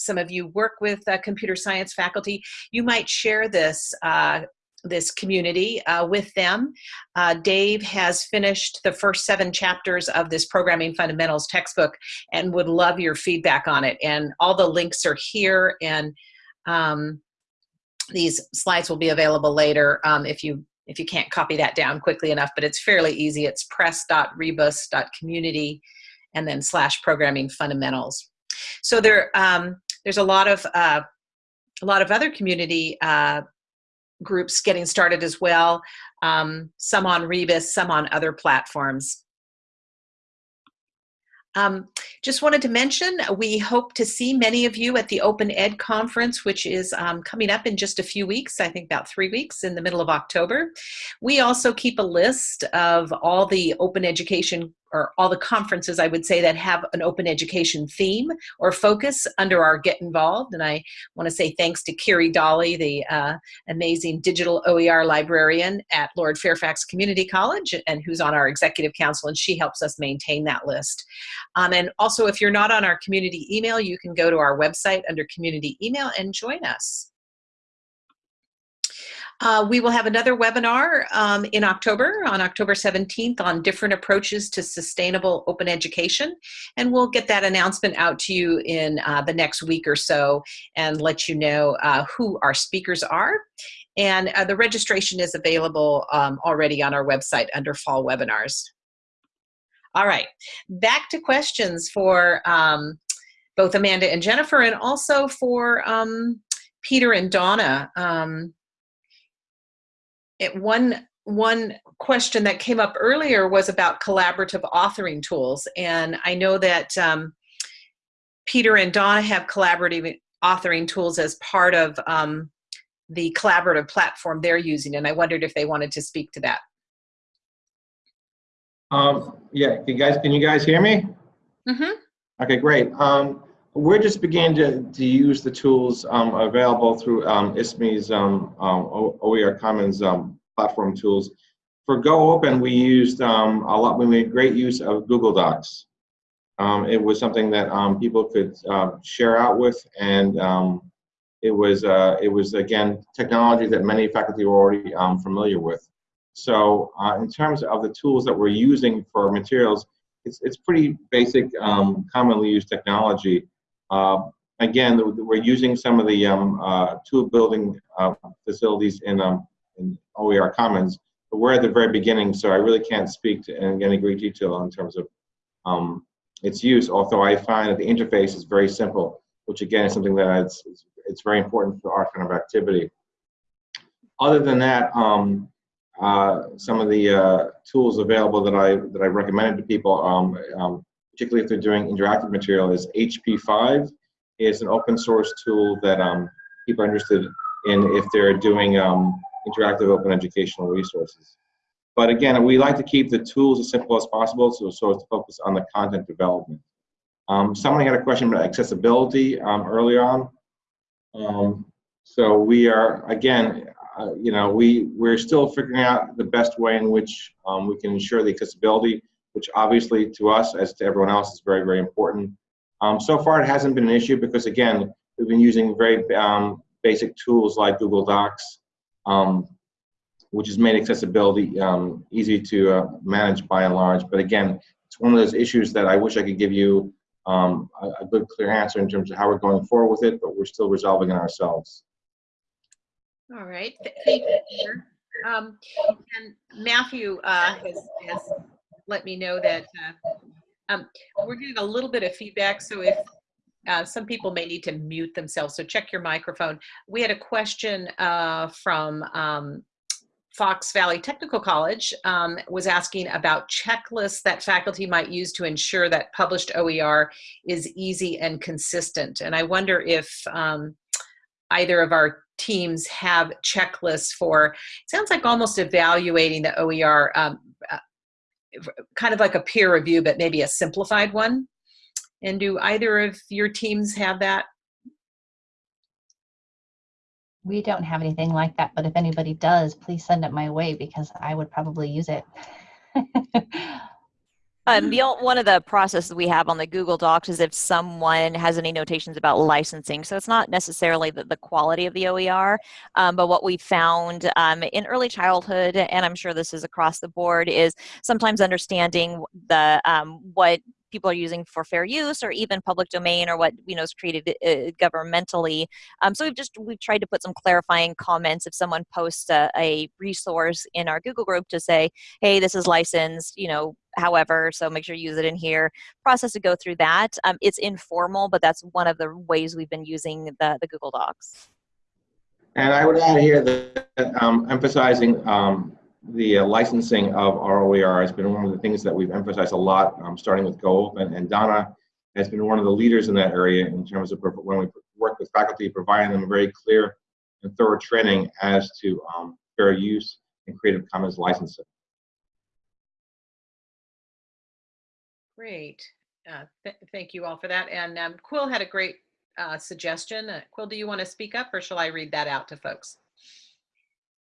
some of you work with uh, computer science faculty, you might share this uh, this community uh, with them. Uh, Dave has finished the first seven chapters of this Programming Fundamentals textbook and would love your feedback on it. And all the links are here and um, these slides will be available later um, if you if you can't copy that down quickly enough, but it's fairly easy. It's press.rebus.community and then slash programming fundamentals. So there, um, there's a lot of uh, a lot of other community uh, groups getting started as well. Um, some on Rebus, some on other platforms. Um, just wanted to mention, we hope to see many of you at the Open Ed Conference, which is um, coming up in just a few weeks, I think about three weeks in the middle of October. We also keep a list of all the open education or all the conferences, I would say, that have an open education theme or focus under our Get Involved. And I want to say thanks to Kiri Dolly, the uh, amazing digital OER librarian at Lord Fairfax Community College, and who's on our executive council, and she helps us maintain that list. Um, and also, if you're not on our community email, you can go to our website under community email and join us. Uh, we will have another webinar um, in October, on October 17th, on different approaches to sustainable open education. And we'll get that announcement out to you in uh, the next week or so and let you know uh, who our speakers are. And uh, the registration is available um, already on our website under fall webinars. All right, back to questions for um, both Amanda and Jennifer and also for um, Peter and Donna. Um, it, one one question that came up earlier was about collaborative authoring tools, and I know that um, Peter and Donna have collaborative authoring tools as part of um, the collaborative platform they're using, and I wondered if they wanted to speak to that. Um, yeah, you guys, can you guys hear me? Mm-hmm. Okay, great. Um, we're just beginning to, to use the tools um, available through um, ISKME's um, um, OER Commons um, platform tools. For Go Open, we used um, a lot, we made great use of Google Docs. It was something that people could uh, share out with, and it was, uh, it was again, technology that many faculty were already familiar with. So uh, in terms of the tools that we're using for materials, it's, it's pretty basic, commonly used technology. Uh, again, we're using some of the um, uh, tool building uh, facilities in, um, in OER Commons, but we're at the very beginning, so I really can't speak to in any great detail in terms of um, its use, although I find that the interface is very simple, which again is something that it's, it's, very important for our kind of activity. Other than that, um, uh, some of the uh, tools available that I that I recommended to people, um, um, particularly if they're doing interactive material, is H5P. is an open source tool that um, people are interested in if they're doing um, interactive open educational resources. But again, we like to keep the tools as simple as possible, so, so as to focus on the content development. Um, someone had a question about accessibility um, early on. Um, so we are, again, uh, you know, we, we're still figuring out the best way in which um, we can ensure the accessibility, which obviously to us, as to everyone else, is very, very important. Um, so far, it hasn't been an issue because, again, we've been using very um, basic tools like Google Docs, um, which has made accessibility um, easy to uh, manage by and large. But again, it's one of those issues that I wish I could give you um, a, a, good, clear answer in terms of how we're going forward with it, but we're still resolving it ourselves. All right, thank you, Peter. Um, and Matthew uh, has, has, let me know that uh, um, we're getting a little bit of feedback, so if uh, some people may need to mute themselves, so check your microphone. We had a question uh, from um, Fox Valley Technical College um, was asking about checklists that faculty might use to ensure that published OER is easy and consistent. And I wonder if um, either of our teams have checklists for, it sounds like almost evaluating the OER, um, kind of like a peer review, but maybe a simplified one. And do either of your teams have that? We don't have anything like that, but if anybody does, please send it my way because I would probably use it. Um, the, ol- one of the processes we have on the Google Docs is if someone has any notations about licensing. So it's not necessarily the, the quality of the OER, um, but what we found um, in early childhood, and I'm sure this is across the board, is sometimes understanding the um, what people are using for fair use or even public domain or what you know is created uh, governmentally. Um, so we've just we've tried to put some clarifying comments. If someone posts a, a resource in our google group to say hey this is licensed you know however so make sure you use it in here process to go through that. Um, it's informal but that's one of the ways we've been using the, the google docs. And I would add here that um, emphasizing um, the uh, licensing of ROER has been one of the things that we've emphasized a lot, um, starting with GoOpen. And Donna has been one of the leaders in that area in terms of when we work with faculty, providing them very clear and thorough training as to um, fair use and Creative Commons licensing. Great. Uh, th- thank you all for that. And um, Quill had a great uh, suggestion. Uh, Quill, do you want to speak up or shall I read that out to folks?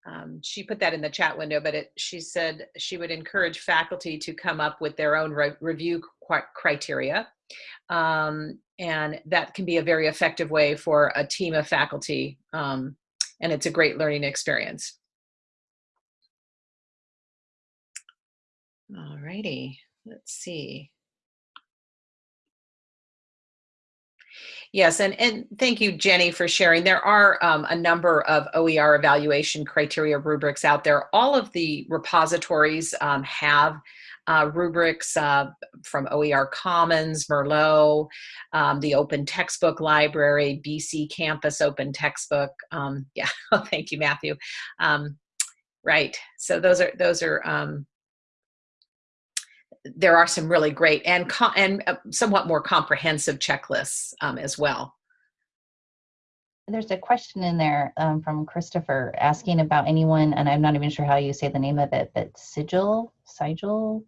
Um, she put that in the chat window, but it, she said she would encourage faculty to come up with their own re- review criteria. Um, and that can be a very effective way for a team of faculty. Um, and it's a great learning experience. All righty, let's see. Yes, and, and thank you, Jenny, for sharing. There are um, a number of OER evaluation criteria rubrics out there. All of the repositories um, have uh, rubrics uh, from OER Commons, Merlot, um, the Open Textbook Library, BC Campus Open Textbook. Um, yeah, thank you, Matthew. Um, right, so those are those are um, there are some really great and and uh, somewhat more comprehensive checklists um, as well. There's a question in there um, from Christopher asking about anyone, and I'm not even sure how you say the name of it, but Sigil, Sigil.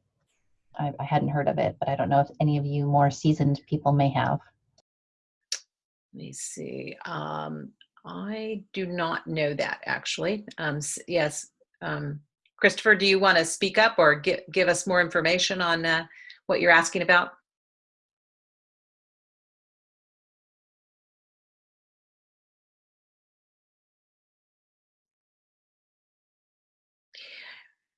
I, I hadn't heard of it, but I don't know if any of you more seasoned people may have. Let me see. Um, I do not know that actually. Um, yes. Christopher, do you want to speak up or give, give us more information on uh, what you're asking about?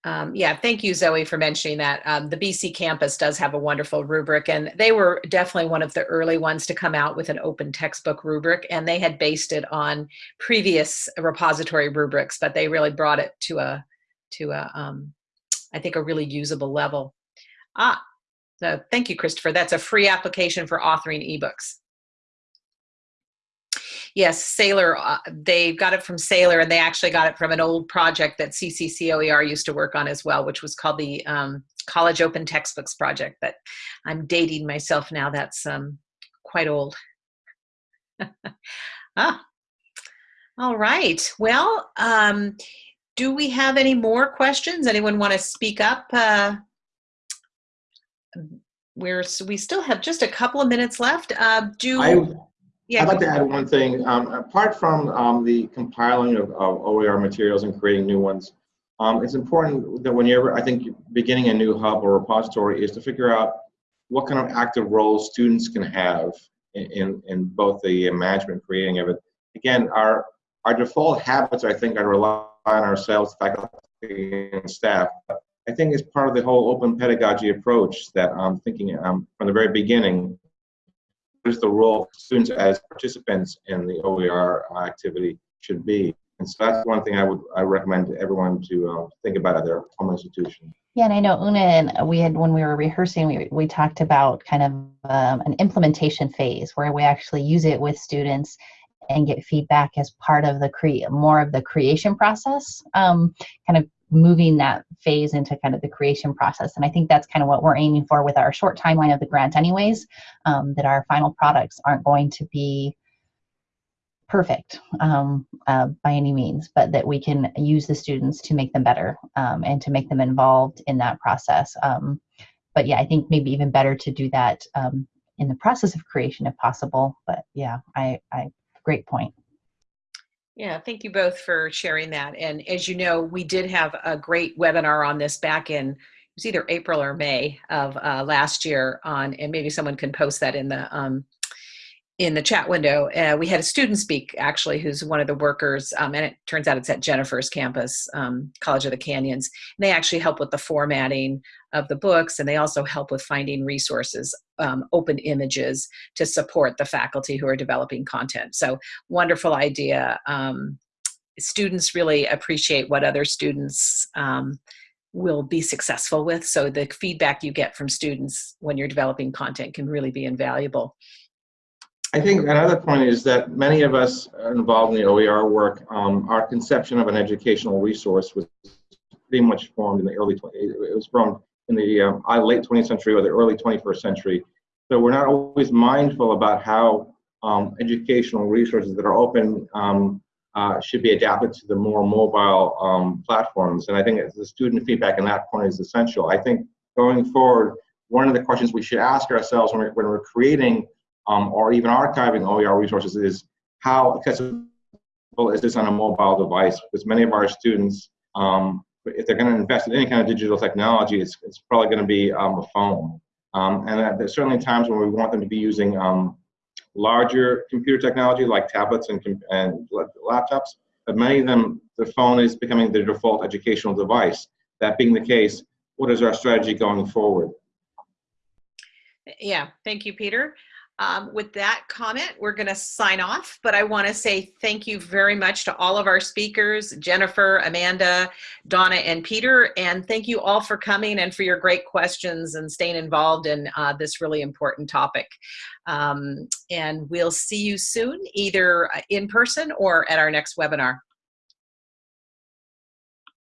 Um, yeah, thank you, Zoe, for mentioning that. Um, the BC campus does have a wonderful rubric, and they were definitely one of the early ones to come out with an open textbook rubric, and they had based it on previous repository rubrics, but they really brought it to a to a, um, I think, a really usable level. Ah, so thank you, Christopher. That's a free application for authoring ebooks. Yes, Saylor, uh, they got it from Saylor and they actually got it from an old project that CCCOER used to work on as well, which was called the um, College Open Textbooks Project, but I'm dating myself now. That's um, quite old. ah, all right. Well, um, do we have any more questions? Anyone want to speak up? Uh, we're, we still have just a couple of minutes left. Uh, do I, yeah, I'd like to add one thing. Um, apart from um, the compiling of, of, OER materials and creating new ones, um, it's important that whenever I think beginning a new hub or repository is to figure out what kind of active roles students can have in, in, in both the management creating of it. Again, our our default habits, I think, are rely on ourselves, faculty, and staff. I think it's part of the whole open pedagogy approach that I'm thinking um, from the very beginning. What is the role of students as participants in the OER activity should be? And so that's one thing I would I recommend everyone to uh, think about at their home institution. Yeah, and I know Una and we had when we were rehearsing, we we talked about kind of um, an implementation phase where we actually use it with students and get feedback as part of the create more of the creation process um, kind of moving that phase into kind of the creation process. And i think that's kind of what we're aiming for with our short timeline of the grant anyways um, that our final products aren't going to be perfect um, uh, by any means but that we can use the students to make them better um, and to make them involved in that process um, but yeah i think maybe even better to do that um, in the process of creation if possible but yeah i i great point. Yeah, thank you both for sharing that. And as you know, we did have a great webinar on this back in it was either April or May of uh, last year on, and maybe someone can post that in the um, in the chat window. Uh, we had a student speak actually, who's one of the workers, um, and it turns out it's at Jennifer's campus, um, College of the Canyons. And they actually help with the formatting of the books, and they also help with finding resources, um, open images to support the faculty who are developing content. So wonderful idea. Um, students really appreciate what other students um, will be successful with. So the feedback you get from students when you're developing content can really be invaluable. I think another point is that many of us involved in the OER work, um, our conception of an educational resource was pretty much formed in the early, 20, it was formed in the um, late 20th century or the early 21st century. So we're not always mindful about how um, educational resources that are open um, uh, should be adapted to the more mobile um, platforms. And I think the student feedback in that point is essential. I think going forward, one of the questions we should ask ourselves when we're, when we're creating um, or even archiving OER resources is how accessible is this on a mobile device? Because many of our students, um, if they're going to invest in any kind of digital technology, it's, it's probably going to be um, a phone. Um, and there's certainly times when we want them to be using um, larger computer technology like tablets and, and laptops, but many of them, the phone is becoming the default educational device. That being the case, what is our strategy going forward? Yeah, thank you, Peter. Um, with that comment, we're going to sign off, but I want to say thank you very much to all of our speakers, Jennifer, Amanda, Donna, and Peter, and thank you all for coming and for your great questions and staying involved in uh, this really important topic. Um, and we'll see you soon, either uh, in person or at our next webinar.